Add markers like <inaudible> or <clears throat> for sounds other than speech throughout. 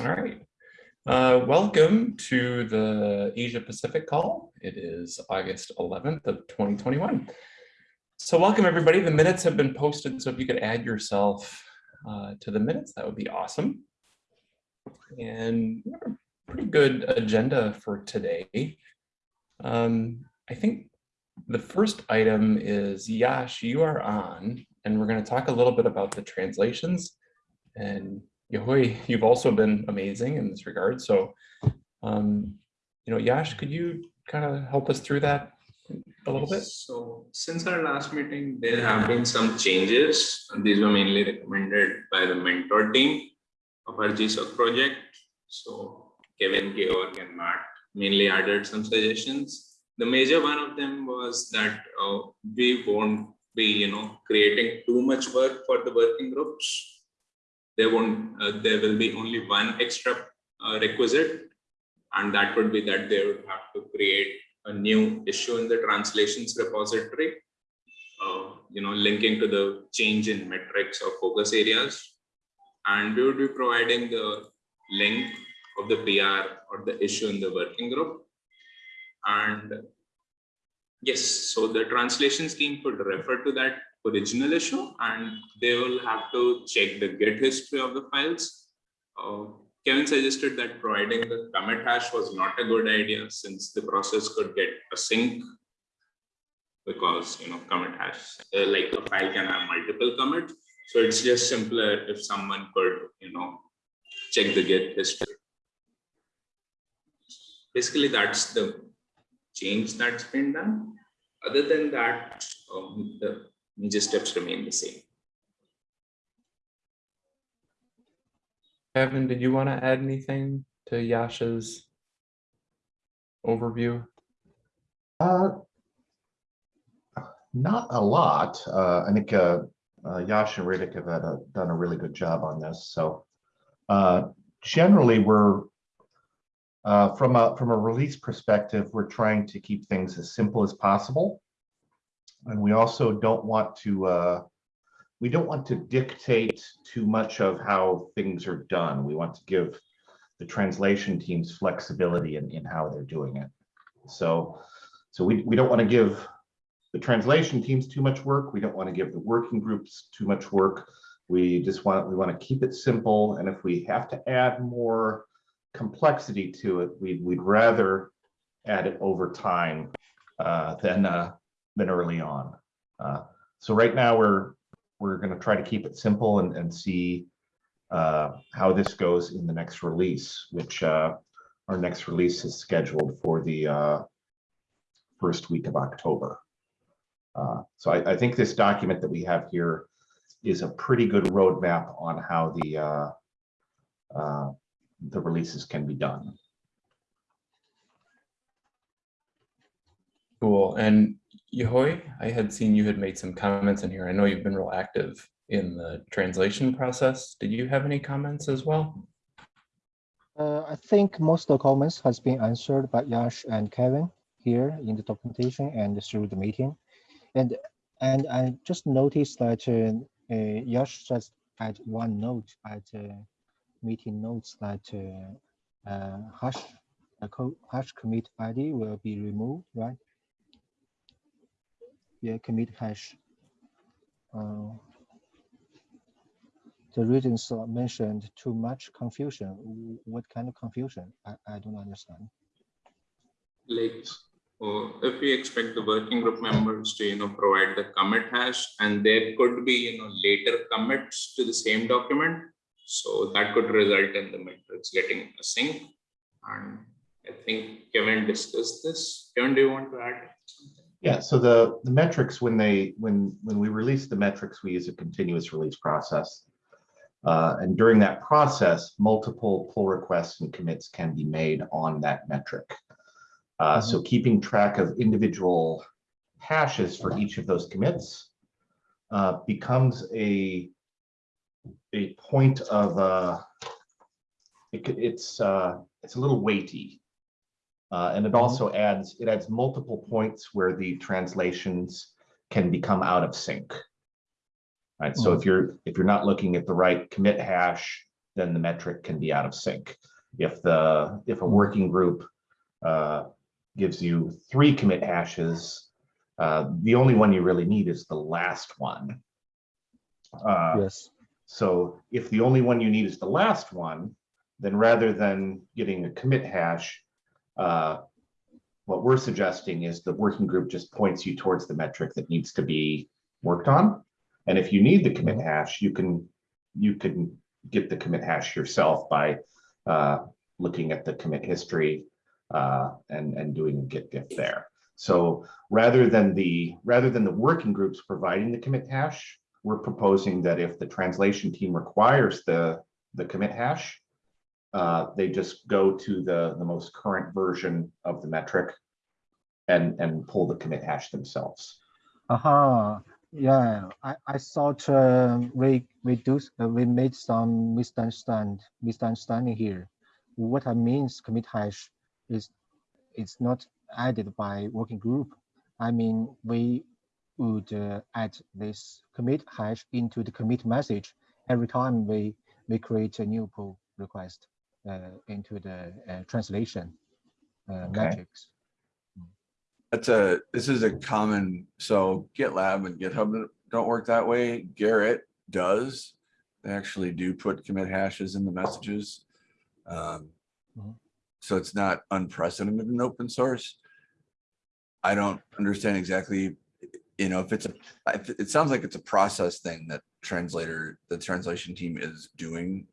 All right. Uh, welcome to the Asia Pacific call. It is August 11th of 2021. So welcome everybody. The minutes have been posted. So if you could add yourself uh, to the minutes, that would be awesome. And pretty good agenda for today. Um, I think the first item is Yash, you are on, and we're going to talk a little bit about the translations. And Yahui, you've also been amazing in this regard. So, um, you know, Yash, could you kind of help us through that a little bit? So since our last meeting, there have been some changes. These were mainly recommended by the mentor team of our GSOC project. So Kevin, Georg, and Matt mainly added some suggestions. The major one of them was that uh, we won't be, you know, creating too much work for the working groups there won't uh, there will be only one extra uh, requisite. And that would be that they would have to create a new issue in the translations repository uh, you know linking to the change in metrics or focus areas. And we would be providing the link of the PR or the issue in the working group. And yes so the translations team could refer to that original issue and they will have to check the git history of the files. Uh, Kevin suggested that providing the commit hash was not a good idea since the process could get a sync because you know commit hash uh, like a file can have multiple commits. So it's just simpler if someone could you know check the git history. Basically that's the change that's been done. Other than that um, the major steps remain the same. Kevin, did you want to add anything to Yash's overview? Uh, not a lot. Uh, I think uh, uh, Yash and Riddick have had a, done a really good job on this. So uh, generally, we're uh, from a from a release perspective, we're trying to keep things as simple as possible. And we also don't want to, uh, we don't want to dictate too much of how things are done. We want to give the translation teams flexibility in, in how they're doing it. So, so we, we don't want to give the translation teams too much work. We don't want to give the working groups too much work. We just want, we want to keep it simple. And if we have to add more complexity to it, we'd, we'd rather add it over time uh, than, uh, than early on. Uh, so right now we're we're going to try to keep it simple and, and see uh, how this goes in the next release, which uh, our next release is scheduled for the uh, first week of October. Uh, so I, I, think this document that we have here is a pretty good roadmap on how the uh, the releases can be done. Cool. And Yahui, I had seen you had made some comments in here. I know you've been real active in the translation process. Did you have any comments as well? Uh, I think most of the comments has been answered by Yash and Kevin here in the documentation and through the meeting. And and I just noticed that uh, uh, Yash just had one note at uh, meeting notes that uh, uh, hash hash commit ID will be removed, right? Yeah, commit hash. Uh, the reasons mentioned too much confusion. What kind of confusion? I, I don't understand. Like, uh, if we expect the working group members to, you know, provide the commit hash and there could be, you know, later commits to the same document. So that could result in the metrics getting a sync. And I think Kevin discussed this. Kevin, do you want to add? Yeah, so the, the metrics, when they when when we release the metrics, we use a continuous release process. Uh, and during that process, multiple pull requests and commits can be made on that metric. Uh, mm -hmm. So keeping track of individual hashes for each of those commits uh, becomes a a point of uh, it, it's uh, it's a little weighty uh, and it mm-hmm. also adds it adds multiple points where the translations can become out of sync. Right. So if mm-hmm. you're if you're not looking at the right commit hash, then the metric can be out of sync. If the, if a working group uh, gives you three commit hashes, uh, the only one you really need is the last one. Uh, Yes. so if the only one you need is the last one, then rather than getting a commit hash, uh, what we're suggesting is the working group just points you towards the metric that needs to be worked on. And if you need the commit hash, you can, you can get the commit hash yourself by uh, looking at the commit history uh, and, and doing a git diff there. So rather than the, rather than the working groups providing the commit hash, we're proposing that if the translation team requires the, the commit hash, uh, they just go to the, the most current version of the metric and, and pull the commit hash themselves. Uh-huh. Yeah, I, I thought uh, we we do uh, we made some misunderstand misunderstanding here. What I means commit hash is it's not added by working group. I mean we would uh, add this commit hash into the commit message every time we we create a new pull request uh, into the uh, translation uh, Okay. metrics. That's a, this is a common, so GitLab and GitHub don't- don't work that way. Gerrit does. They actually do put commit hashes in the messages. Um, Mhm. So it's not unprecedented in open source. I don't understand exactly, you know, if it's a, th- it sounds like it's a process thing that translator, the translation team is doing.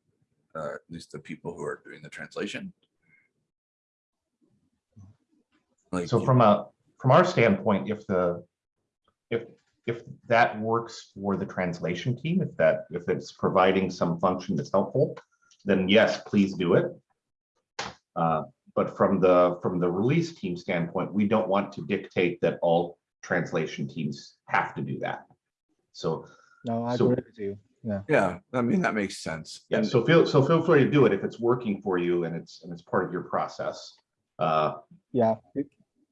Uh, at least the people who are doing the translation. Like, So from a, from our standpoint, if the, if, if that works for the translation team, if that, if it's providing some function that's helpful, then yes, please do it. Uh, But from the, from the release team standpoint, we don't want to dictate that all translation teams have to do that. So, No, I So- agree with you. Yeah. Yeah, I mean, that makes sense. yeah, And- so feel, so feel free to do it if it's working for you and it's, and it's part of your process. Uh, Yeah,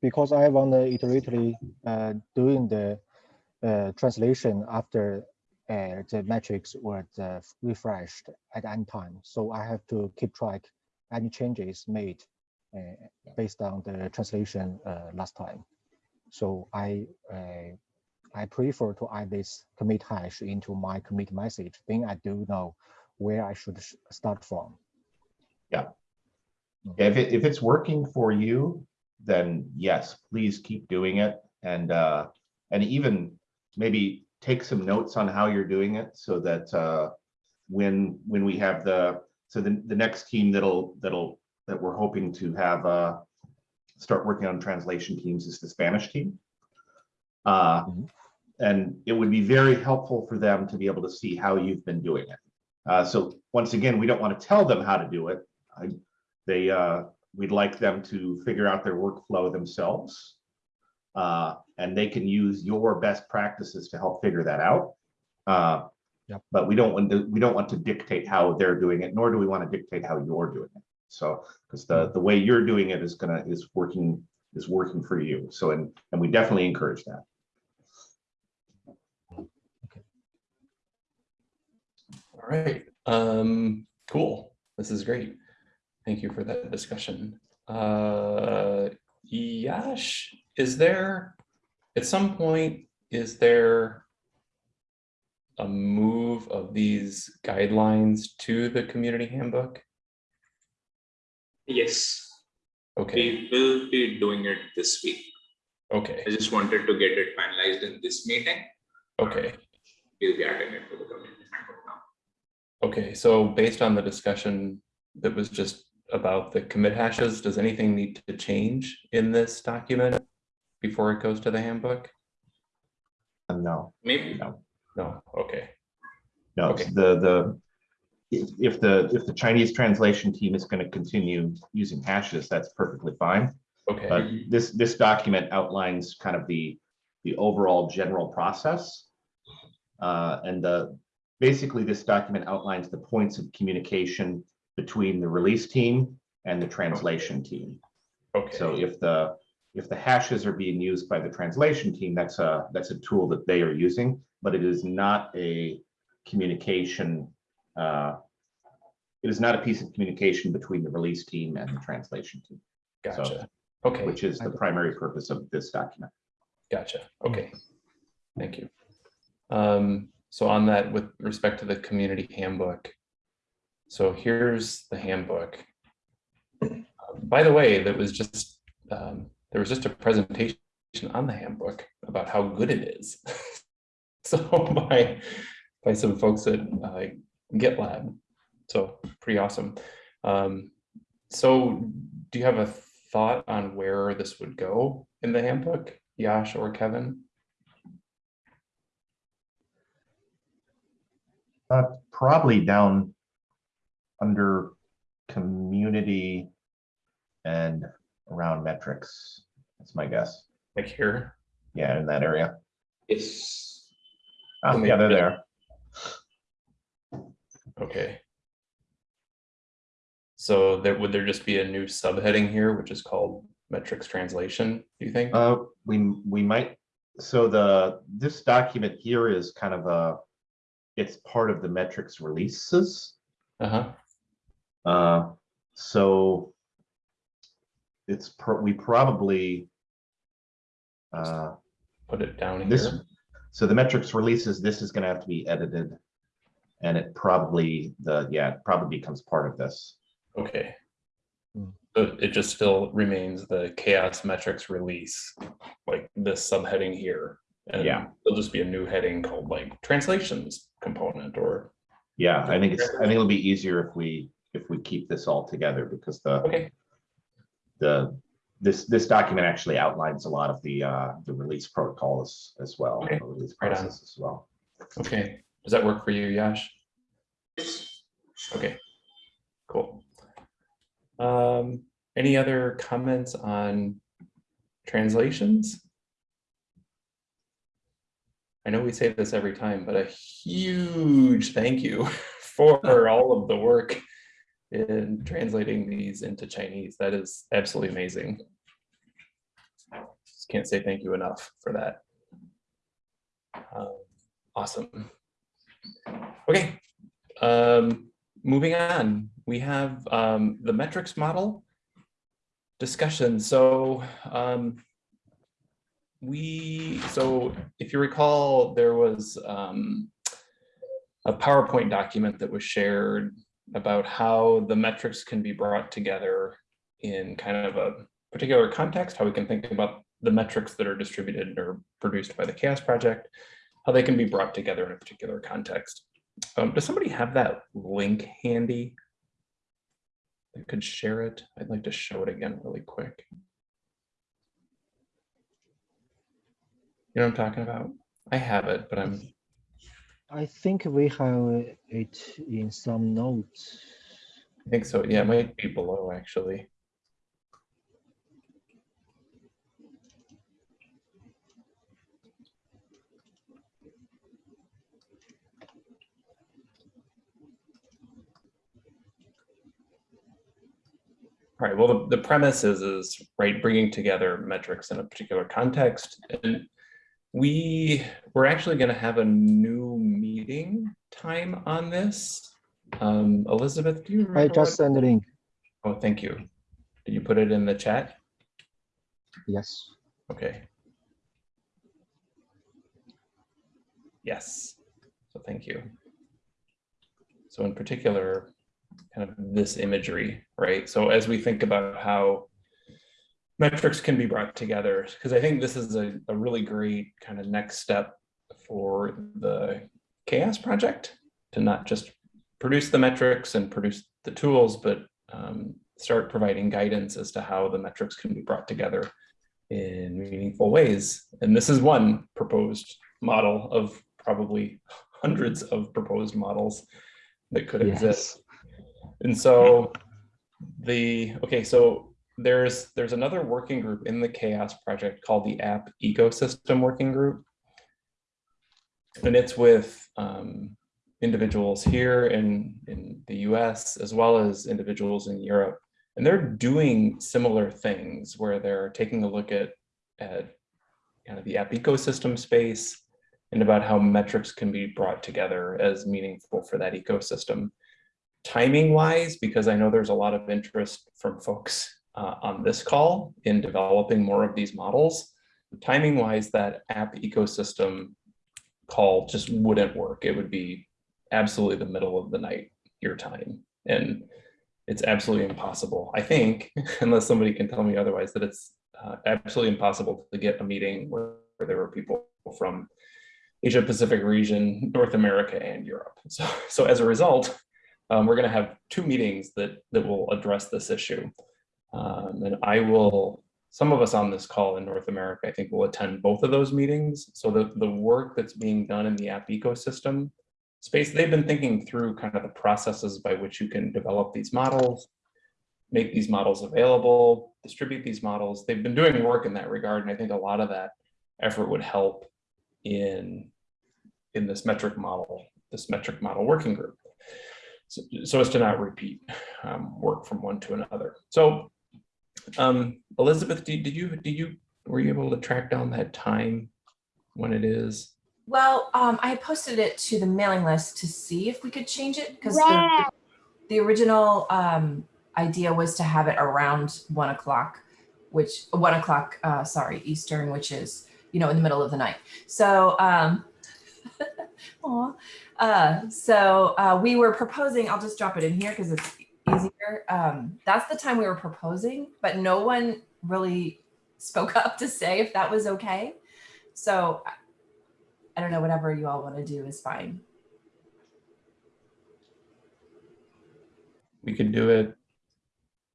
because I want to iteratively uh, doing the uh, translation after uh, the metrics were uh, refreshed at any time. So I have to keep track any changes made uh, based on the translation uh, last time. So I uh, I prefer to add this commit hash into my commit message. Then I do know where I should sh- start from. Yeah, If it, if it's working for you, then yes, please keep doing it and, uh, and even maybe take some notes on how you're doing it so that, uh, when, when we have the, so the, the next team that'll, that'll, that we're hoping to have, uh, start working on translation teams is the Spanish team. Uh, Mhm. And it would be very helpful for them to be able to see how you've been doing it. Uh, so once again, we don't want to tell them how to do it. I, they, uh, we'd like them to figure out their workflow themselves. Uh, and they can use your best practices to help figure that out. Uh, Yep. but we don't want to, we don't want to dictate how they're doing it, nor do we want to dictate how you're doing it. So, because the, the way you're doing it is gonna, is working, is working for you. So, and, and we definitely encourage that. All right, um, cool. This is great. Thank you for that discussion. Uh, Yash, is there, at some point, is there a move of these guidelines to the community handbook? Yes, Okay, we will be doing it this week. okay, I just wanted to get it finalized in this meeting. okay, We'll be adding it to the community handbook. Okay. So based on the discussion that was just about the commit hashes, does anything need to change in this document before it goes to the handbook? Uh, No, Maybe, no. No, okay, No, Okay. the, the, if, if the, if the Chinese translation team is going to continue using hashes, that's perfectly fine. okay, But this, this document outlines kind of the, the overall general process. Uh, and the, basically, this document outlines the points of communication between the release team and the translation team. Okay. So if the, if the hashes are being used by the translation team, that's a, that's a tool that they are using, but it is not a communication uh, it is not a piece of communication between the release team and the translation team, Gotcha. Okay, which is the primary purpose of this document. gotcha. Okay. Thank you. Um, so on that, with respect to the community handbook. So here's the handbook. Uh, By the way, that was just, um, there was just a presentation on the handbook about how good it is. <laughs> So by, by some folks at uh, GitLab. So pretty awesome. Um, so do you have a thought on where this would go in the handbook, Yash or Kevin? Uh, probably down under community and around metrics. That's my guess. Like here? Yeah, in that area. Yes. Oh, yeah, they're there. Okay. So there, would there just be a new subheading here, which is called metrics translation, do you think? Uh, we, we might, so the, this document here is kind of a, it's part of the metrics releases. Uh-huh, Uh, so it's, pro- we probably uh, put it down this, here. so the metrics releases, this is gonna have to be edited. And it probably, the, yeah, it probably becomes part of this. Okay. Hmm. But it just still remains the CHAOSS metrics release, like this subheading here. And Yeah. There'll just be a new heading called like translations component or, Yeah, I think it's, I think it'll be easier if we, if we keep this all together because the, okay, the, this, this document actually outlines a lot of the, uh, the release protocols as well, Okay, the release right on. as well. okay. Does that work for you, Yash? Okay, cool. Um, any other comments on translations? I know we say this every time, but a huge thank you <laughs> for all of the work in translating these into Chinese. That is absolutely amazing. Just can't say thank you enough for that. Um, Awesome. Okay, um, moving on, we have um, the metrics model discussion. So um, we, so if you recall, there was um, a PowerPoint document that was shared about how the metrics can be brought together in kind of a particular context, how we can think about the metrics that are distributed or produced by the CHAOSS Project, how they can be brought together in a particular context. Um, does somebody have that link handy? That could share it. I'd like to show it again really quick. You know what I'm talking about? I have it, but I'm, I think we have it in some notes. I think so. Yeah, it might be below actually. All right, well, the, the premise is, is, right, bringing together metrics in a particular context. And we, we're actually gonna have a new meeting time on this. Um, Elizabeth, do you remember? I just sent the link. Oh, thank you. Did you put it in the chat? Yes. Okay. Yes, so thank you. So in particular, kind of this imagery, right? So as we think about how metrics can be brought together, because I think this is a, a really great kind of next step for the CHAOSS project to not just produce the metrics and produce the tools, but um, start providing guidance as to how the metrics can be brought together in meaningful ways. And this is one proposed model of probably hundreds of proposed models that could exist. And so the, okay, so there's, there's another working group in the CHAOSS project called the app ecosystem working group. And it's with um, individuals here in, in the US as well as individuals in Europe. And they're doing similar things where they're taking a look at, at kind of the app ecosystem space and about how metrics can be brought together as meaningful for that ecosystem. timing wise, because I know there's a lot of interest from folks uh, on this call in developing more of these models. Timing wise, that app ecosystem call just wouldn't work. It would be absolutely the middle of the night, your time. And it's absolutely impossible, I think, <laughs> unless somebody can tell me otherwise, that it's uh, absolutely impossible to get a meeting where, there were people from Asia Pacific region, North America, and Europe. <laughs> So, so as a result, um, we're going to have two meetings that that will address this issue. Um, and I will, some of us on this call in North America, I think will attend both of those meetings. So the, the work that's being done in the app ecosystem space, they've been thinking through kind of the processes by which you can develop these models, make these models available, distribute these models. They've been doing work in that regard. And I think a lot of that effort would help in, in this metric model, this metric model working group. So, so as to not repeat um, work from one to another. So um, Elizabeth, did, did you, did you, were you able to track down that time when it is? Well, um, I posted it to the mailing list to see if we could change it because the, the original um, idea was to have it around one o'clock, which one o'clock, uh, sorry, Eastern, which is, you know, in the middle of the night. So, um, <laughs> aw. uh, so uh, we were proposing, I'll just drop it in here because it's easier. Um, that's the time we were proposing, but no one really spoke <laughs> up to say if that was okay. So I- I don't know, whatever you all want to do is fine. We could do it.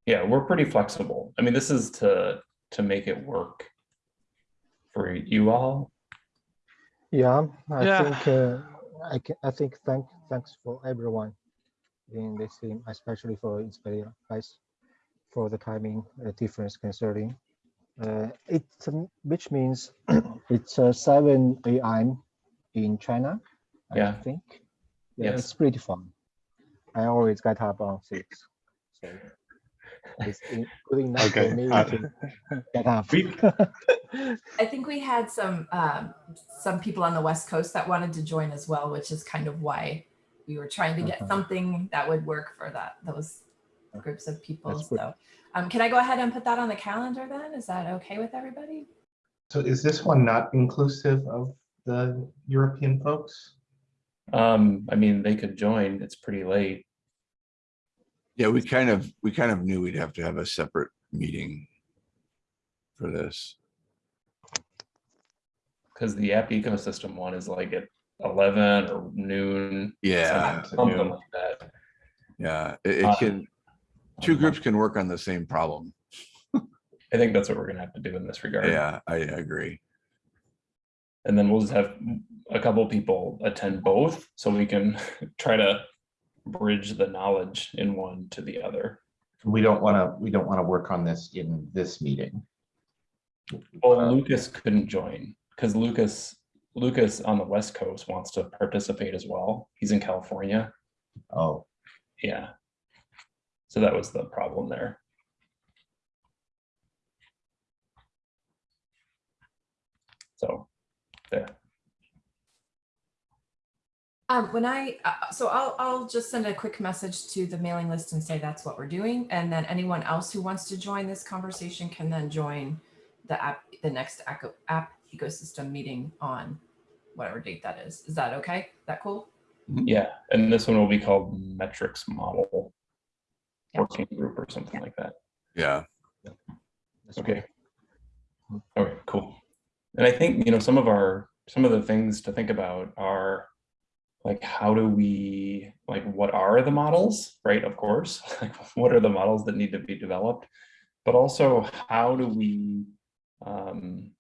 Yeah, we're pretty flexible. I mean, this is to, to make it work for you all. Yeah, I Yeah. think, uh, I can, I think thank, thanks for everyone in this team, especially for Inspire guys, for the timing uh, difference concerning. Uh, it, um, which means <clears throat> it's uh, seven AM in China, I Yeah. think. Yes. It's pretty fun. I always get up on six, so <laughs> it's in- good enough Okay, for me uh, to get up. We- <laughs> I think we had some um, some people on the West Coast that wanted to join as well, which is kind of why we were trying to get Uh-huh. something that would work for that those groups of people. So, um, can I go ahead and put that on the calendar then? Is that okay with everybody? So is this one not inclusive of the European folks? Um, I mean, they could join. It's pretty late. Yeah, we kind of, we kind of knew we'd have to have a separate meeting for this. because the app ecosystem one is like at 11 or noon. Yeah, Something noon. like that. yeah, it, Uh, it can, two groups can work on the same problem. <laughs> I think that's what we're gonna have to do in this regard. Yeah, I agree. And then we'll just have a couple people attend both so we can <laughs> try to bridge the knowledge in one to the other. We don't want to, we don't want to work on this in this meeting. Well, Uh, Lucas couldn't join because Lucas, Lucas on the West Coast wants to participate as well. He's in California. Oh, Yeah. So that was the problem there. So, there. Um, when I, uh, so I'll, I'll just send a quick message to the mailing list and say that's what we're doing. And then anyone else who wants to join this conversation can then join the app, the next app, app ecosystem meeting on whatever date that is. Is that okay? That cool? Yeah, and this one will be called metrics model Yeah. working group or something like that. Yeah, That's Okay. good. Okay, cool. And I think, you know, some of our, some of the things to think about are like, how do we, like, what are the models, right? Of course, <laughs> like, what are the models that need to be developed? But also, how do we, um,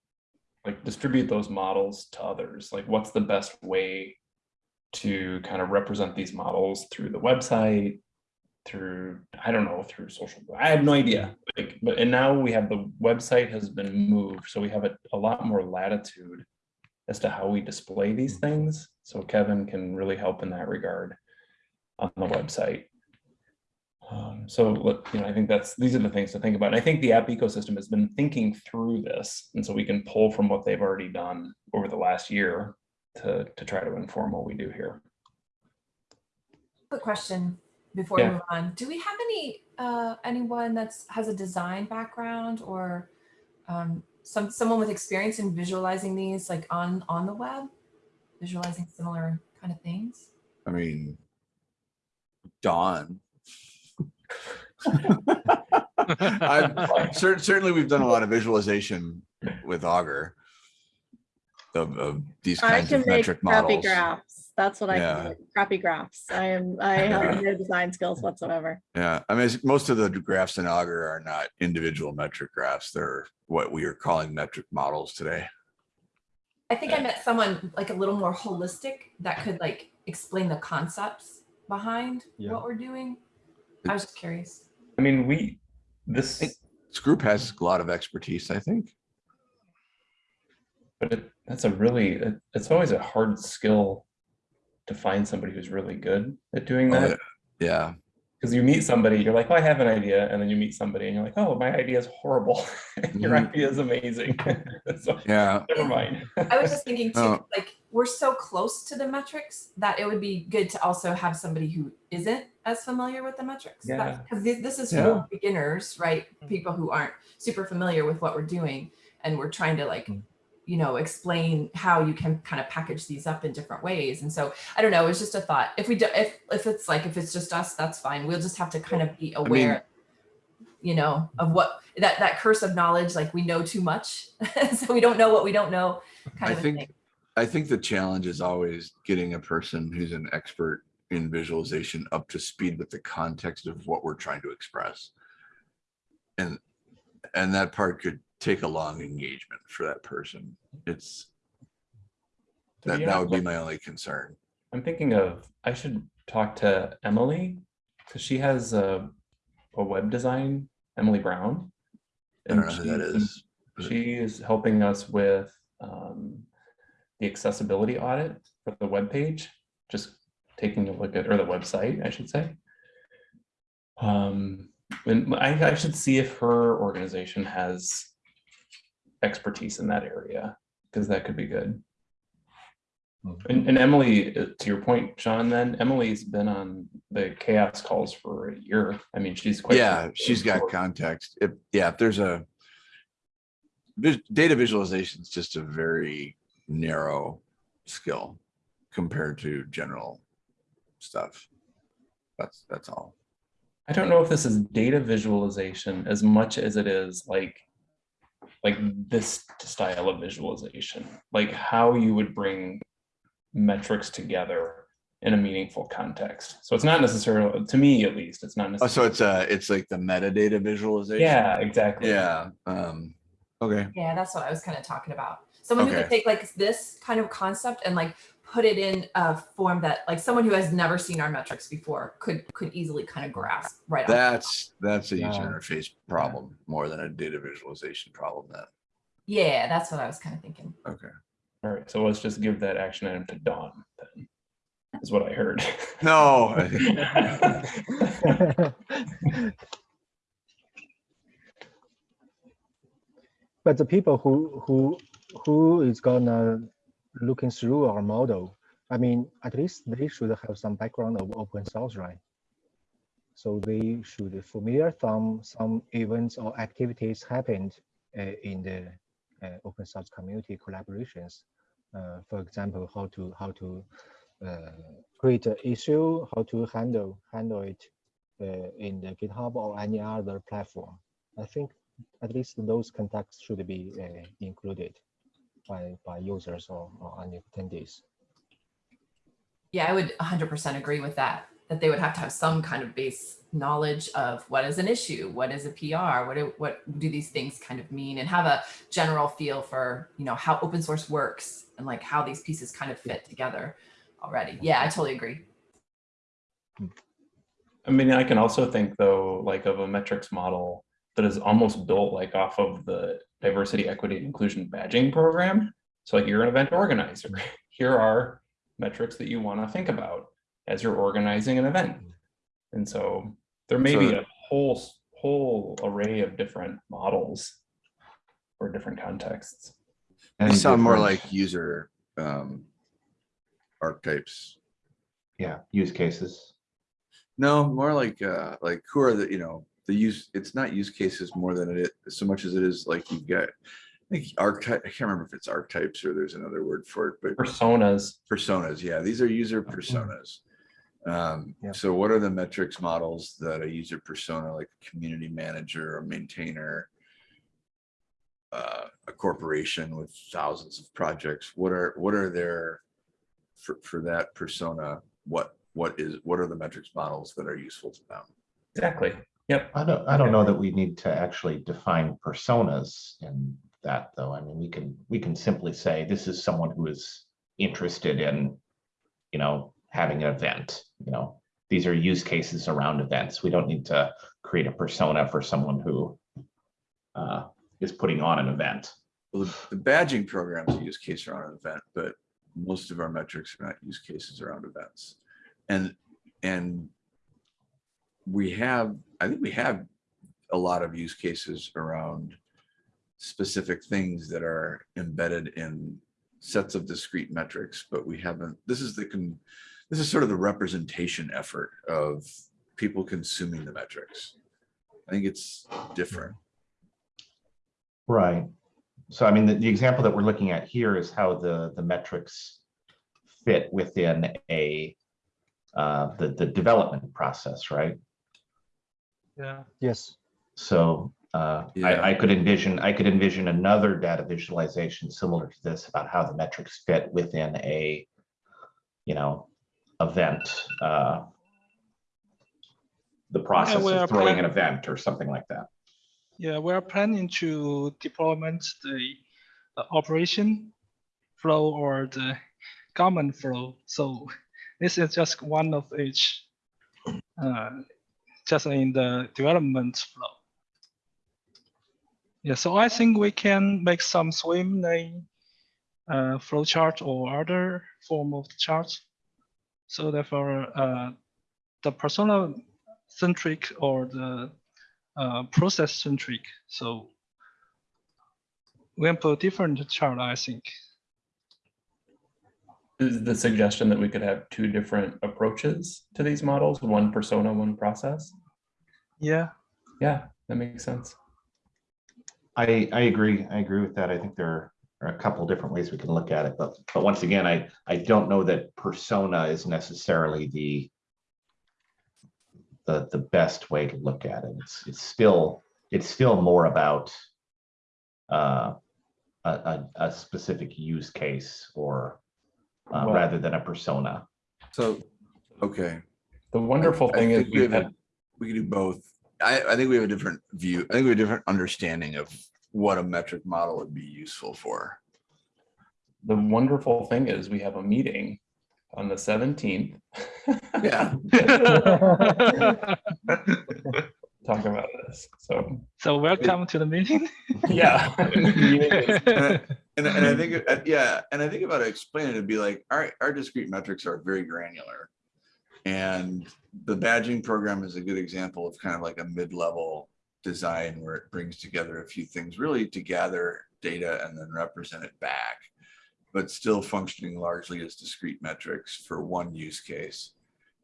like, distribute those models to others? Like, what's the best way to kind of represent these models through the website, through i don't know through social i have no idea. Like but and now we have the website has been moved so we have a, a lot more latitude as to how we display these mm. things. So kevin can really help in that regard on the website um, so look, you know i think that's these are the things to think about and i think the app ecosystem has been thinking through this and so we can pull from what they've already done over the last year to to try to inform what we do here Quick question. before we move on, do we have any uh, anyone that's has a design background or um, some someone with experience in visualizing these like on on the web, visualizing similar kind of things? I mean, Dawn. I've certainly we've done a lot of visualization with Augur of, of these I can of make metric crappy models. graphs. That's what I Yeah. can do. Crappy graphs. I am, I have <laughs> no design skills whatsoever. Yeah, I mean, most of the graphs in Augur are not individual metric graphs. They're what we are calling metric models today. I think I met someone like a little more holistic that could like explain the concepts behind Yeah. what we're doing. I was just curious. I mean, we, this, This group has a lot of expertise, I think. but it, that's a really, it- it's always a hard skill to find somebody who's really good at doing Oh, that. Yeah, Because you meet somebody, you're like, oh, I have an idea. And then you meet somebody and you're like, oh, my idea is horrible. <laughs> Your Mhm. idea is amazing. <laughs> So yeah. never mind. I was just thinking too, Oh. like we're so close to the metrics that it would be good to also have somebody who isn't as familiar with the metrics. Yeah. Because this is Yeah. for beginners, right? People who aren't super familiar with what we're doing, and we're trying to like, Mm. you know, explain how you can kind of package these up in different ways. And so I don't know. It's just a thought. If we do, if if it's like if it's just us, that's fine. We'll just have to kind of be aware. you know of what that that curse of knowledge like we know too much <laughs> so we don't know what we don't know kind I of think, thing. I think the challenge is always getting a person who's an expert in visualization up to speed with the context of what we're trying to express. And, and that part could take a long engagement for that person. It's, that, that would be my only concern. I'm thinking of, I should talk to Emily because she has a, a web design, Emily Brown. I don't and know who that is. She is helping us with um, the accessibility audit for the web page. just taking a look at, or the website, I should say. Um, and I, I should see if her organization has expertise in that area, because that could be good. Mhm. And, and Emily, uh, to your point, Sean, then Emily's been on the CHAOSS calls for a year. I mean, she's quite. Yeah, she's got context. If, yeah, if there's a data visualization is just a very narrow skill compared to general stuff. That's, that's all. I don't know if this is data visualization as much as it is like, like this style of visualization, like how you would bring metrics together in a meaningful context. So it's not necessarily, to me at least, it's not Oh, necessarily. so it's uh, it's like the metadata visualization? Yeah, exactly. Yeah, um, okay, Yeah, that's what I was kind of talking about. Someone who could take like this kind of concept and like put it in a form that like someone who has never seen our metrics before could could easily kind of grasp right that's, that's a user Yeah. interface problem more than a data visualization problem then. Yeah, that's what I was kind of thinking. Okay. All right, so let's just give that action item to Dawn then, is what I heard. <laughs> No, <laughs> But the people who who who is gonna looking through our model, I mean, at least they should have some background of open source, right? So they should familiar some some events or activities happened uh, in the uh, open source community collaborations. Uh, for example, how to how to uh, create an issue, how to handle handle it uh, in the GitHub or any other platform. I think at least those contacts should be uh, included by, by users or, or any attendees. Yeah, I would 100% agree with that. That they would have to have some kind of base knowledge of what is an issue, what is a PR, what do, what do these things kind of mean, and have a general feel for you know how open source works and like how these pieces kind of fit together already. Yeah, I totally agree. I mean, I can also think though, like of a metrics model that is almost built like off of the diversity, equity, and inclusion badging program. So like you're an event organizer. <laughs> Here are metrics that you want to think about as you're organizing an event. And so there may be a whole, whole array of different models for different contexts. they And sound more like user, um, archetypes. Yeah, use cases. No, more like, uh, like who are the, you know, the use, it's not use cases more than it, is so much as it is like you've got. I think archetype, I can't remember if it's archetypes or there's another word for it, but Personas. personas, yeah, these are user personas. Um, Yeah. so what are the metrics models that a user persona, like a community manager or maintainer? Uh, a corporation with thousands of projects, what are, what are their, for, for that persona, what, what is, what are the metrics models that are useful to them? Exactly. Yep. I don't, I don't know that we need to actually define personas in that, though. I mean, we can, we can simply say this is someone who is interested in, you know, having an event, you know, these are use cases around events. We don't need to create a persona for someone who uh, is putting on an event. Well, the the badging program's a use case around an event, but most of our metrics are not use cases around events. And, and we have, I think we have a lot of use cases around specific things that are embedded in sets of discrete metrics, but we haven't, this is the, con- this is sort of the representation effort of people consuming the metrics. I think it's different. Right. So I mean, the, the example that we're looking at here is how the, the metrics fit within a, uh, the, the development process, right? Yeah. Yes. So uh, Yeah. I, I could envision, I could envision another data visualization similar to this about how the metrics fit within a, you know, event. uh, The process we are of throwing an event or something like that. Yeah, we're planning to deployment the uh, operation flow or the common flow. So this is just one of each, uh, just in the development flow. Yeah, so I think we can make some swim lane uh, flow chart or other form of chart. So therefore, uh, the persona centric or the uh, process centric. So we can put different chart, I think. Is the suggestion that we could have two different approaches to these models, one persona, one process? Yeah, Yeah, that makes sense. I, I agree. I agree with that. I think there are a couple different ways we can look at it, but, but once again, I, I don't know that persona is necessarily the the, the best way to look at it. It's, it's still, it's still more about uh, a, a, a specific use case or uh, Well- rather than a persona. So, okay. The wonderful I thing is we we've a- had, we can do both. I, I think we have a different view. I think we have a different understanding of what a metric model would be useful for. the wonderful thing is we have a meeting on the seventeenth. Yeah. <laughs> Talk about this, so, so welcome to the meeting. yeah. <laughs> <laughs> And, and I think, uh, yeah, and I think about it, explaining it, it'd be like, all right, our discrete metrics are very granular. And the badging program is a good example of kind of like a mid-level design where it brings together a few things really to gather data and then represent it back. But still functioning largely as discrete metrics for one use case.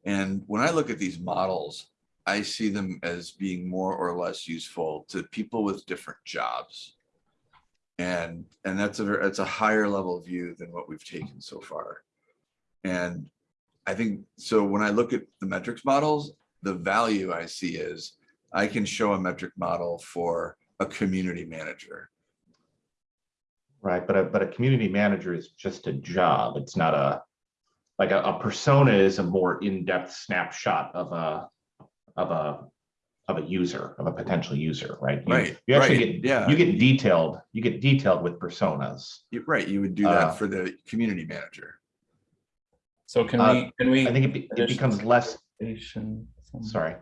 And when I look at these models, I see them as being more or less useful to people with different jobs. And, and that's a, that's a higher level view than what we've taken so far. And I think, so when I look at the metrics models, the value I see is I can show a metric model for a community manager. Right, but a, but a community manager is just a job. It's not a, like a, a persona is a more in-depth snapshot of a, of a, of a user, of a potential user, right? You- Right, You actually right, get, yeah. you get detailed, you get detailed with personas. You're Right, you would do Uh, that for the community manager. So can Uh, we, can we? I think it, be- it becomes less, sorry,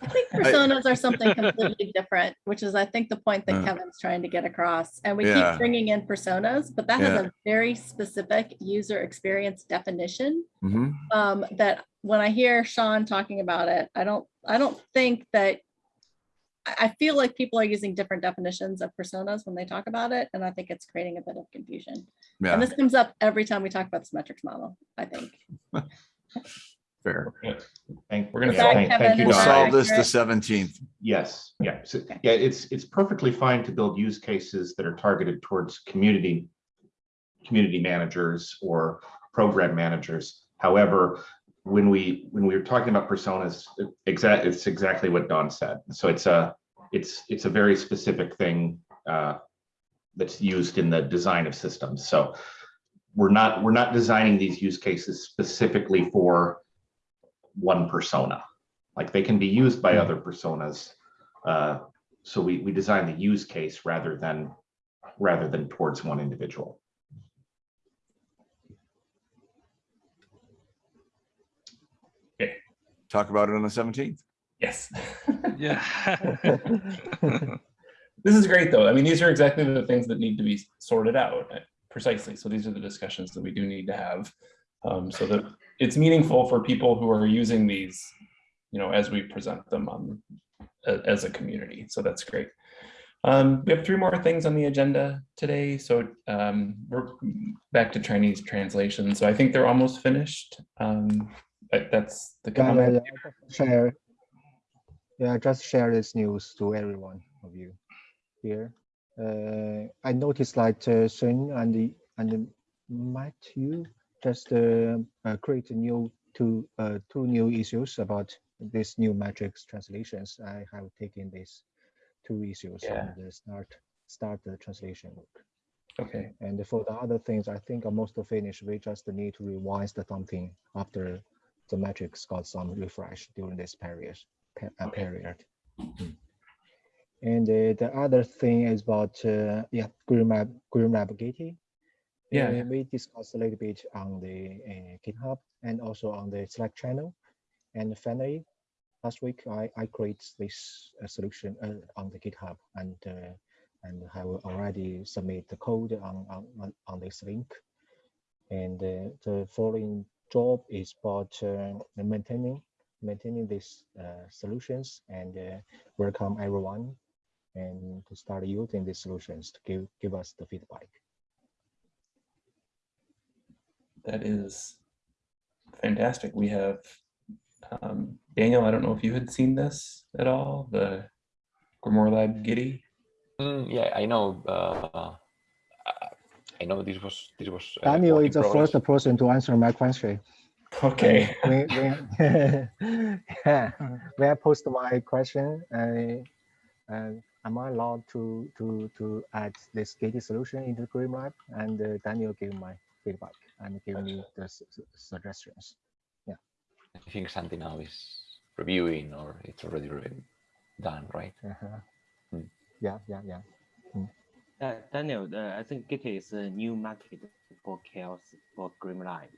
I think <laughs> personas are something completely different, which is, I think, the point that Uh. Kevin's trying to get across. And we Yeah. keep bringing in personas, but that has a very specific user experience definition. Mhm. Um, that when I hear Sean talking about it, I don't, I don't think that I, I feel like people are using different definitions of personas when they talk about it, and I think it's creating a bit of confusion. Yeah, And this comes up every time we talk about this metrics model, I think. <laughs> Fair. Thank, We're gonna yeah, solve- thank- thank you, We'll Dawn. solve this the seventeenth. Yes, yeah, so, yeah, it's, it's perfectly fine to build use cases that are targeted towards community, community managers or program managers. However, when we, when we were talking about personas, exact, it's exactly what Dawn said. So it's a, it's, it's a very specific thing uh, that's used in the design of systems. So we're not, we're not designing these use cases specifically for one persona. Like they can be used by other personas. Uh, So we, we design the use case rather than, rather than towards one individual. Okay. Talk about it on the seventeenth. Yes. <laughs> Yeah. <laughs> This is great, though. I mean, these are exactly the things that need to be sorted out uh, precisely. So these are the discussions that we do need to have. um, So that it's meaningful for people who are using these, you know, as we present them on, as a community. So that's great. Um, We have three more things on the agenda today. So um, we're back to Chinese translation. So I think they're almost finished. Um, that's the Yeah, yeah, yeah, just Share. Yeah, just share this news to everyone of you here. Uh, I noticed like uh, Sun and the and Matthew just uh, uh, create a new two uh, two new issues about this new matrix translations. I have taken these two issues Yeah. and start start the translation work. Okay. And for the other things, I think are most finished. We just need to revise the something after the metrics got some refresh during this period. pe- uh, period. Mm. And uh, the other thing is about uh, yeah, Green Map, Green Map Gitee. Yeah, yeah. we discussed a little bit on the uh, GitHub and also on the Slack channel. And finally, last week I I create this uh, solution uh, on the GitHub and uh, and have already submit the code on on on, on this link. And uh, the following job is about uh, maintaining maintaining these uh, solutions and uh, welcome everyone and to start using these solutions to give give us the feedback. That is fantastic. We have um, Daniel. I don't know if you had seen this at all. The Grimoire Lab Gitee. Mm, yeah, I know. Uh, I- I know this was this was. uh, Daniel is the progress. first person to answer my question. Okay. when, when, yeah, when I post my question, I, uh, am I allowed to to to add this Gitee solution into GreenLab? And uh, Daniel gave my feedback and give me the suggestions. Yeah. I think Santi now is reviewing, or it's already re- done, right? Uh-huh. Mm. Yeah, yeah, yeah. Uh, Daniel, uh, I think Git is a new market for CHAOSS for Grimline.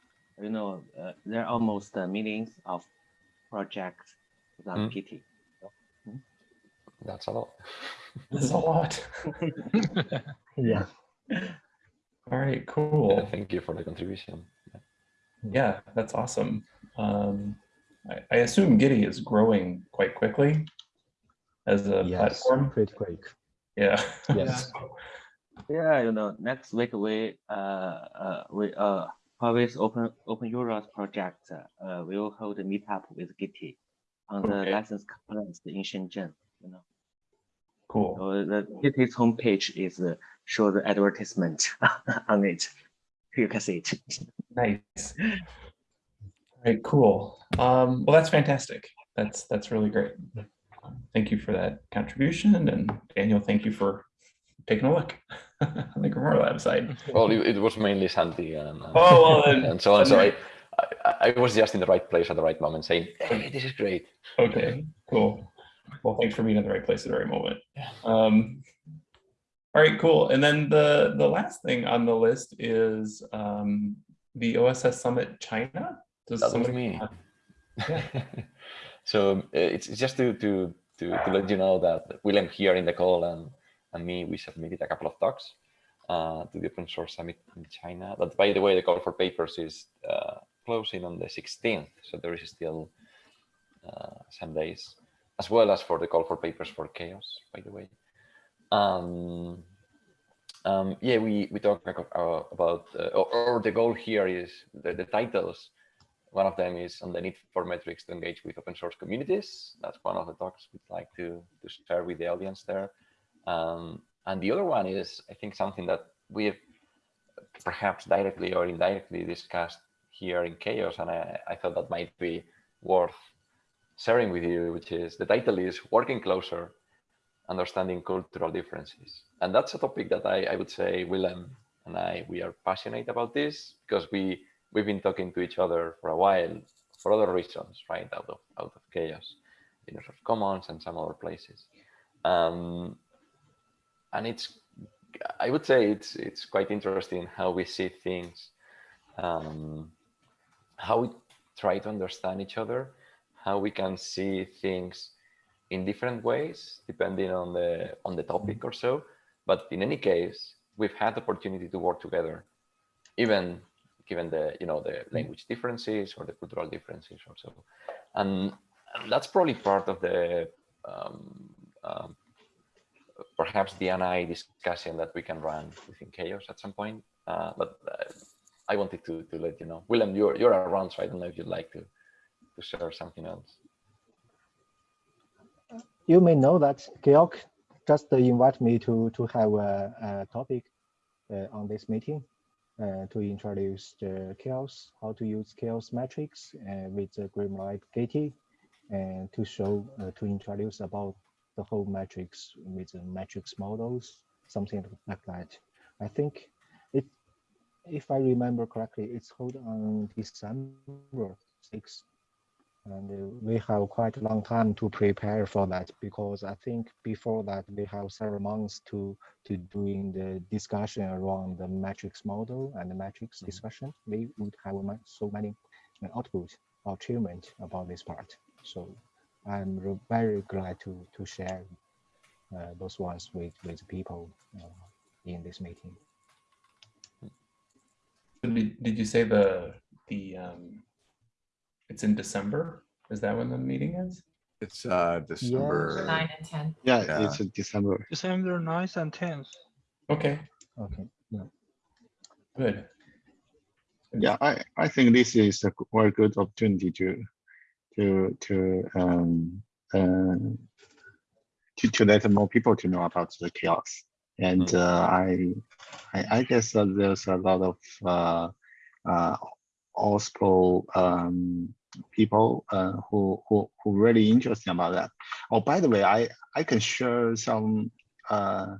You know, uh, there are almost uh, millions of projects on Mm. Git. That's a lot. That's a lot. <laughs> <laughs> Yeah. <laughs> All right, Yeah, cool. thank you for the contribution. Yeah, that's awesome. Um, I, I assume Gitee is growing quite quickly as a Yes, platform. pretty quick. Yeah. Yes. <laughs> Yeah, you know, next week we uh uh we uh Huawei's open openEuler project uh we will hold a meetup with Git on the Okay. license conference in Shenzhen. You know, Cool. so the Git's homepage is uh, show the advertisement <laughs> on it. You can see it. Nice. All right, cool. Um, well, that's fantastic. That's that's really great. Thank you for that contribution, and Daniel, thank you for taking a look <laughs> on the Grimoire Lab side. Well, it, it was mainly Santi and, and, Oh, well, then- <laughs> and so on. So I, I, I was just in the right place at the right moment, saying, "Hey, this is great." Okay, cool. Well, thanks for being in the right place at the right moment. Um, all right, cool. And then the the last thing on the list is um, the OSS Summit China. Does That somebody- me. Yeah. <laughs> so uh, it's it's just to, to to to let you know that Willem here in the call and and me we submitted a couple of talks uh, to the open source summit in China. That by the way, the call for papers is uh, closing on the 16th, so there is still uh, some days, as well as for the call for papers for CHAOSS. By the way. Um, um, yeah, we we talk about uh, about uh, or, or the goal here is the, the titles One of them is on the need for metrics to engage with open source communities. That's one of the talks we'd like to, to share with the audience there. Um, and the other one is, I think, something that we've perhaps directly or indirectly discussed here in CHAOSS, and I, I thought that might be worth sharing with you, which is the title is Working Closer, Understanding Cultural Differences. And that's a topic that I, I would say Willem and I, we are passionate about this because we, we've been talking to each other for a while for other reasons, right, out of, out of CHAOSS, Microsoft Commons and some other places. Um, and it's, I would say it's, it's quite interesting how we see things, um, how we try to understand each other, how we can see things in different ways depending on the on the topic or so. But in any case, we've had the opportunity to work together, even given the you know the language differences or the cultural differences or so. And, that's probably part of the um, um, perhaps the NI discussion that we can run within CHAOSS at some point. Uh, but uh, I wanted to, to let you know. Willem, you're, you're around, so I don't know if you'd like to, to share something else. You may know that Georg just invite me to, to have a, a topic uh, on this meeting uh, to introduce the CHAOSS, how to use CHAOSS metrics uh, with the Grimlight Gitee and to show, uh, to introduce about the whole metrics with the metrics models, something like that. I think it, if I remember correctly, it's held on December 6th. And uh, we have quite a long time to prepare for that because I think before that we have several months to to doing the discussion around the metrics model and the metrics discussion. We would have so many uh, output or achievement about this part. So I'm very glad to to share uh, those ones with with people uh, in this meeting. Did, did you say the, the, um, it's in December? Is that when the meeting is? It's uh December. Nine and 10. Yeah, Yeah. it's in December. December 9th and 10th. Okay, Okay. yeah. good. Yeah, I, I think this is a g- very good opportunity to to to um uh, to to let more people to know about the CHAOSS. And Mm. uh, I, I I guess that there's a lot of uh uh also um people uh who who who really interested about that. Oh, by the way, I I can share some uh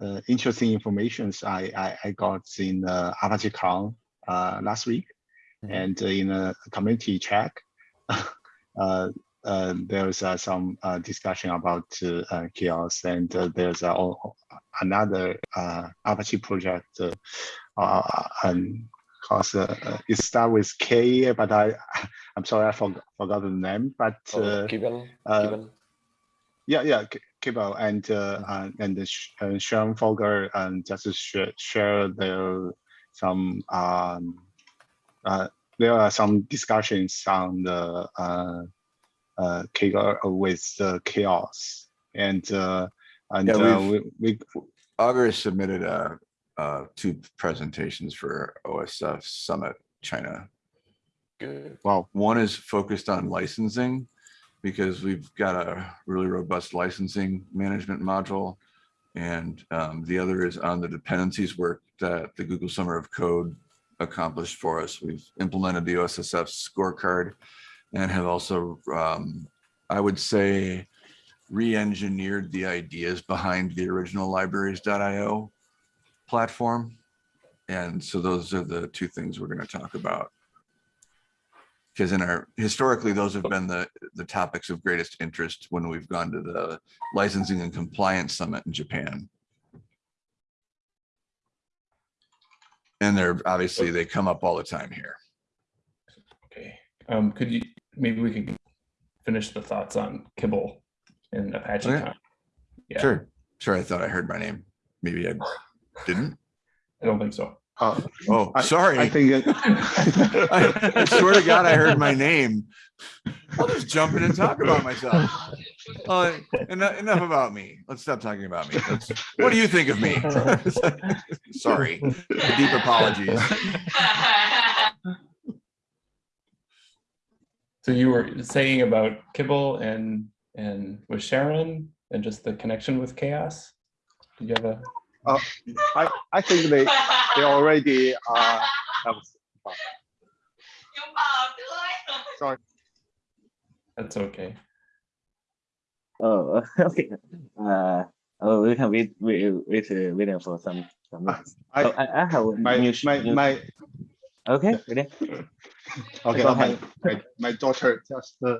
uh, interesting informations I, I, I got in uh, Apache Con uh, last week Mhm. and uh, in a community chat. <laughs> uh, uh, there's uh, some uh, discussion about uh, uh, CHAOSS and uh, there's uh, another uh, Apache project uh, uh, and cause, uh, uh, it start with K, but I, <laughs> I'm sorry, I forgot, forgot the name, but Oh, uh, Kibble, uh, Kibble. yeah, yeah, K- Kibble and uh, Mhm. uh, and uh, Sharan Foga and just to share share their some um uh there are some discussions on the uh uh Kibble with the CHAOSS and uh and Yeah, uh, we've- we, we Augur submitted uh uh two presentations for OSS Summit China. Good. wow One is focused on licensing because we've got a really robust licensing management module. And um, the other is on the dependencies work that the Google Summer of Code accomplished for us. We've implemented the OSSF scorecard and have also, um, I would say, re-engineered the ideas behind the original libraries.io platform. And so those are the two things we're going to talk about. Because in our, historically, those have been the, the topics of greatest interest when we've gone to the licensing and compliance summit in Japan. And they're, obviously, they come up all the time here. Okay, um, could you, maybe we could finish the thoughts on Kibble and Apache Okay. Yeah. Sure, sure, I thought I heard my name. Maybe I didn't. I don't think so. uh, Oh, I- sorry. I think it- I <laughs> I swear to God, I heard my name. I'll just jump in and talk about myself. Uh, enough, enough about me. Let's stop talking about me. Let's, what do you think of me? <laughs> Sorry, deep apologies. So you were saying about Kibble and, and with Sharan and just the connection with CHAOSS? Did you have a, Uh, I, I think they, they already, uh, have, sorry, that's okay. Oh, <laughs> okay. Uh, oh, we can wait, wait, wait, uh, waiting for some, some. I, So I, I have my, new, my, new- my, okay, ready? <laughs> okay, Go my, my, my daughter just, uh,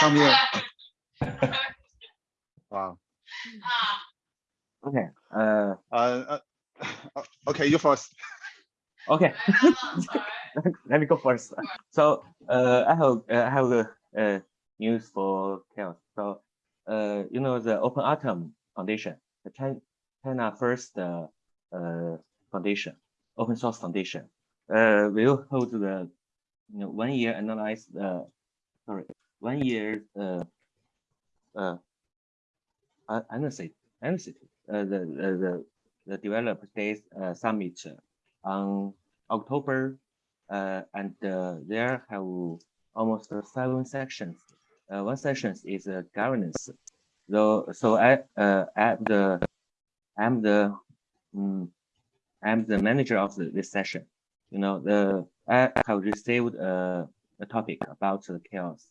come here. <laughs> Wow. Okay, uh, Uh, uh, <sighs> okay, you first. <laughs> okay. <laughs> <laughs> Let me go first. So, uh, I have, uh, I have a, uh, news for CHAOSS. So, uh, you know, the Open Atom Foundation, the China, China first, uh, uh, foundation, open source foundation, uh, will hold the, you know, one year analyze, uh, sorry, one year, uh, uh, uh, analysis, analysis, uh, the, uh, the, the developer days, uh, summit on October, uh, and, there have almost seven sections. One section is governance. So, so I, uh, at the, I'm the, um, I'm the manager of the, this session. You know, the, I have received a, a topic about the CHAOSS,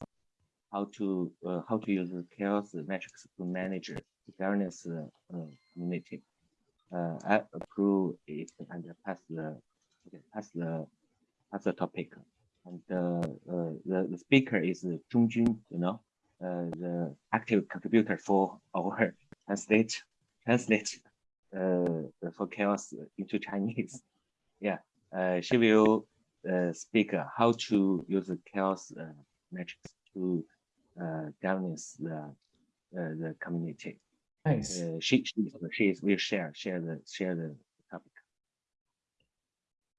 how to, uh, how to use the CHAOSS metrics to manage governance uh, uh, community. Uh, I approve it and pass the, okay, pass the, pass the topic. And uh, uh, the, the speaker is Zhong Jun, you know, uh, the active contributor for <laughs> our translate, translate for CHAOSS into Chinese. <laughs> Yeah, she will speak how to use the CHAOSS metrics to governance the the community. Nice. Uh, she she she is will share share the share the topic.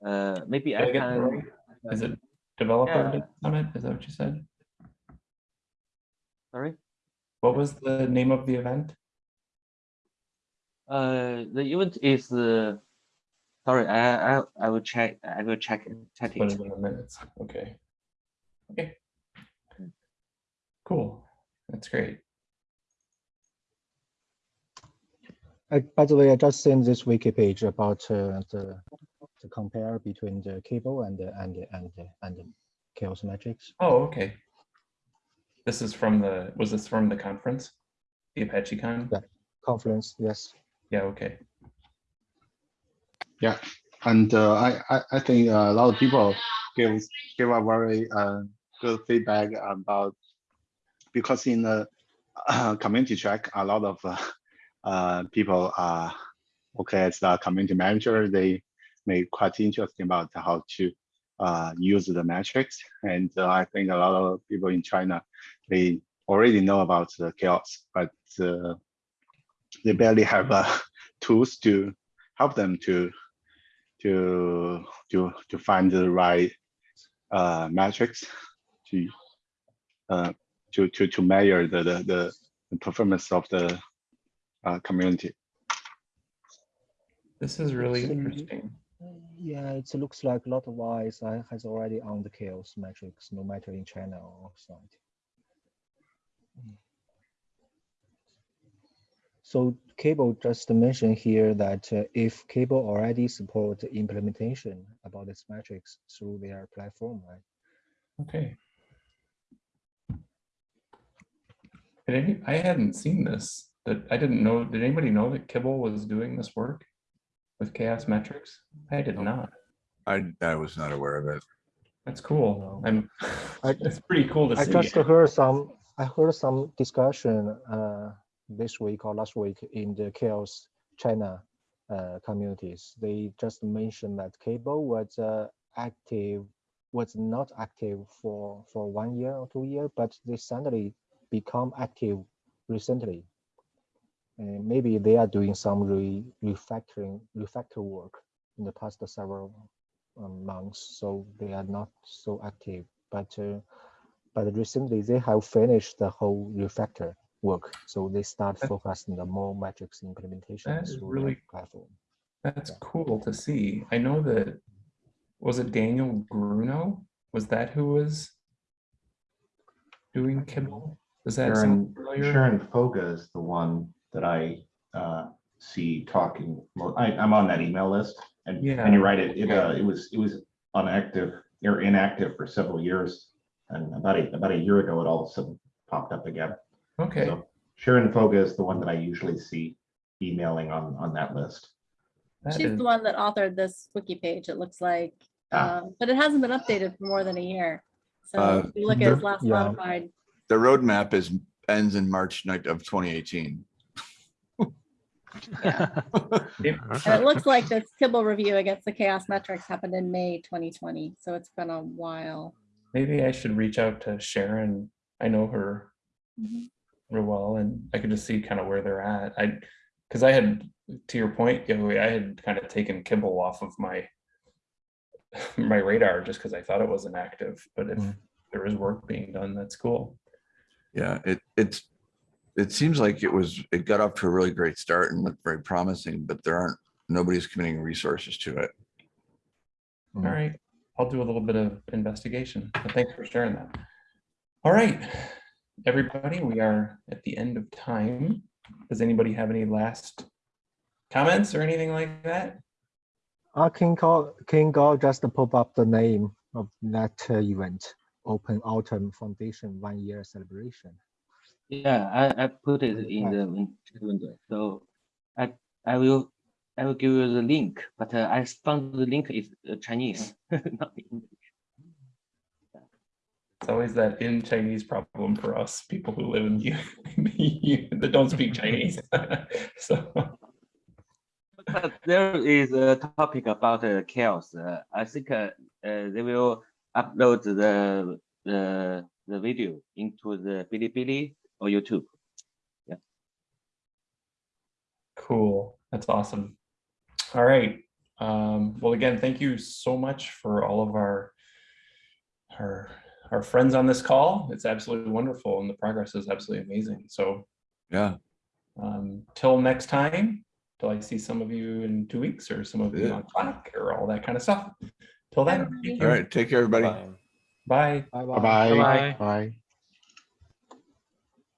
Uh, maybe Did I I can. right? Is it developer Yeah. summit? Is that what you said? Sorry. What was the name of the event? Uh, the event is uh, sorry. I I I will check. I will check it. Check Put it. it in the minutes. Okay. Okay. Cool. That's great. I, by the way, I just sent this wiki page about uh, the to compare between the Kibble and the and the and the, and the CHAOSS metrics. Oh, okay. This is from the, was this from the conference? The Apache Con? Yeah. Conference, yes. Yeah, okay. Yeah, and uh, I, I, I think a lot of people give give a very uh, good feedback about because in the uh, community track, a lot of uh, people are okay as the community manager. They make quite interesting about how to uh, use the metrics, and uh, I think a lot of people in China they already know about the CHAOSS, but uh, they barely have uh, <laughs> tools to help them to to to to find the right uh, metrics to to to to measure the, the, the performance of the uh, community. This is really So- interesting. Yeah, it looks like a lot of eyes has already on the CHAOSS metrics, no matter in China or outside. So Kibble just mentioned here that uh, if Kibble already support implementation about this metrics through their platform, right? Okay. I hadn't seen this, that I didn't know, did anybody know that Kibble was doing this work with CHAOSS metrics? I did not. I, I was not aware of it. That's cool. I'm, I- <laughs> it's pretty cool to I see. just heard some, I heard some discussion uh, this week or last week in the CHAOSS China uh, communities. They just mentioned that Kibble was uh, active, was not active for, for one year or two year, but they suddenly become active recently. And maybe they are doing some re refactoring, refactor work in the past several um, months, so they are not so active. But uh, but recently they have finished the whole refactor work, so they start That- focusing the more metrics implementation That is through really- the platform. That's Yeah. cool to see. I know that, was it Daniel Gruno? Was that who was doing Kibble? Is that sound Sharan, familiar? Sharan Foga is the one that I uh, see talking. I, I'm on that email list and, and you're right, it, it, uh, it was, it was inactive or inactive for several years. And about a, about a year ago, it all of a sudden popped up again. Okay, So Sharan Foga is the one that I usually see emailing on, on that list. that She's is- the one that authored this wiki page, it looks like. Ah. Um, But it hasn't been updated for more than a year. So Uh, if you look at there- its last yeah. modified, The roadmap is, ends in March night of 2018. <laughs> and it looks like this Kibble review against the CHAOSS metrics happened in May 2020. So it's been a while. Maybe I should reach out to Sharan. I know her Mhm. real well and I could just see kind of where they're at. I, because I had, to your point, Yahui, I had kind of taken Kibble off of my <laughs> my radar just because I thought it was inactive, but if Mm. there is work being done, that's cool. Yeah, it, it's, it seems like it was, it got off to a really great start and looked very promising, but there aren't, nobody's committing resources to it. All Mm. I'll do a little bit of investigation. but Thanks for sharing that. All right, everybody, we are at the end of time. Does anybody have any last comments or anything like that? Uh, King Call, King Call just to pop up the name of that uh, event, Open Atom Foundation One Year Celebration. Yeah, I, I put it in the window. So I I will I will give you the link, but uh, I found the link is uh, Chinese. <laughs> not English. It's always that in Chinese problem for us, people who live in you <laughs> that don't speak Chinese. <laughs> So, But there is a topic about uh, CHAOSS. Uh, I think uh, uh, they will upload the the the video into the Bilibili or YouTube. Yeah. Cool. That's awesome. All right. Um, well, again, thank you so much for all of our our our friends on this call. It's absolutely wonderful and the progress is absolutely amazing. So Yeah, um, till next time, till I see some of you in two weeks or some of you on Slack or all that kind of stuff. Till then, thank all you. right, take care, everybody. Bye. bye. Bye Bye-bye. Bye. Bye.